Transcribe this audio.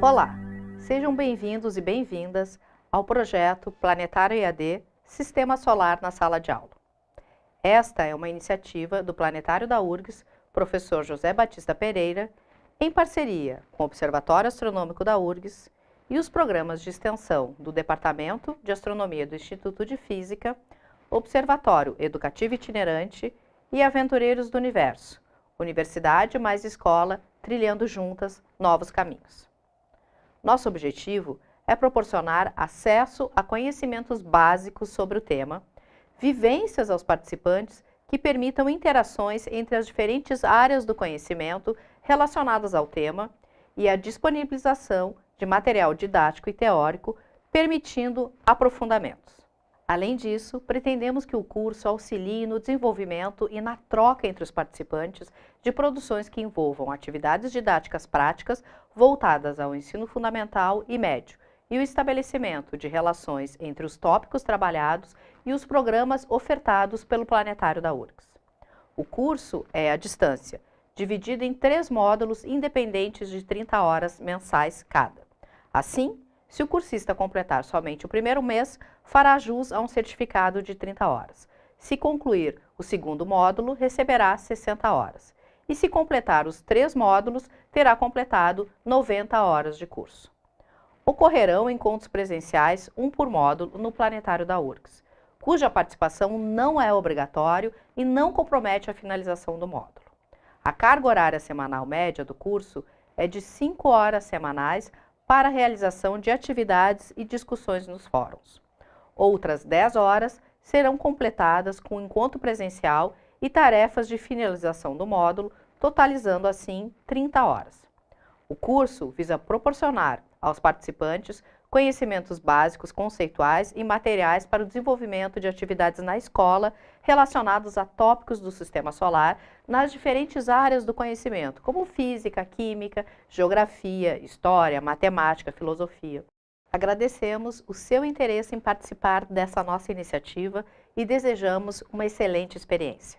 Olá, sejam bem-vindos e bem-vindas ao projeto Planetário EAD Sistema Solar na Sala de Aula. Esta é uma iniciativa do Planetário da URGS, professor José Batista Pereira, em parceria com o Observatório Astronômico da URGS e os programas de extensão do Departamento de Astronomia do Instituto de Física, Observatório Educativo Itinerante e Aventureiros do Universo, Universidade mais Escola, trilhando juntas novos caminhos. Nosso objetivo é proporcionar acesso a conhecimentos básicos sobre o tema, vivências aos participantes que permitam interações entre as diferentes áreas do conhecimento relacionadas ao tema e a disponibilização de material didático e teórico, permitindo aprofundamentos. Além disso, pretendemos que o curso auxilie no desenvolvimento e na troca entre os participantes de produções que envolvam atividades didáticas práticas voltadas ao ensino fundamental e médio e o estabelecimento de relações entre os tópicos trabalhados e os programas ofertados pelo Planetário da URGS. O curso é à distância, dividido em três módulos independentes de 30 horas mensais cada. Assim, se o cursista completar somente o primeiro mês, fará jus a um certificado de 30 horas. Se concluir o segundo módulo, receberá 60 horas. E se completar os três módulos, terá completado 90 horas de curso. Ocorrerão encontros presenciais, um por módulo, no planetário da URGS, cuja participação não é obrigatório e não compromete a finalização do módulo. A carga horária semanal média do curso é de 5 horas semanais para a realização de atividades e discussões nos fóruns. Outras 10 horas serão completadas com encontro presencial e tarefas de finalização do módulo, totalizando assim 30 horas. O curso visa proporcionar aos participantes conhecimentos básicos, conceituais e materiais para o desenvolvimento de atividades na escola relacionados a tópicos do sistema solar nas diferentes áreas do conhecimento, como física, química, geografia, história, matemática, filosofia. Agradecemos o seu interesse em participar dessa nossa iniciativa e desejamos uma excelente experiência.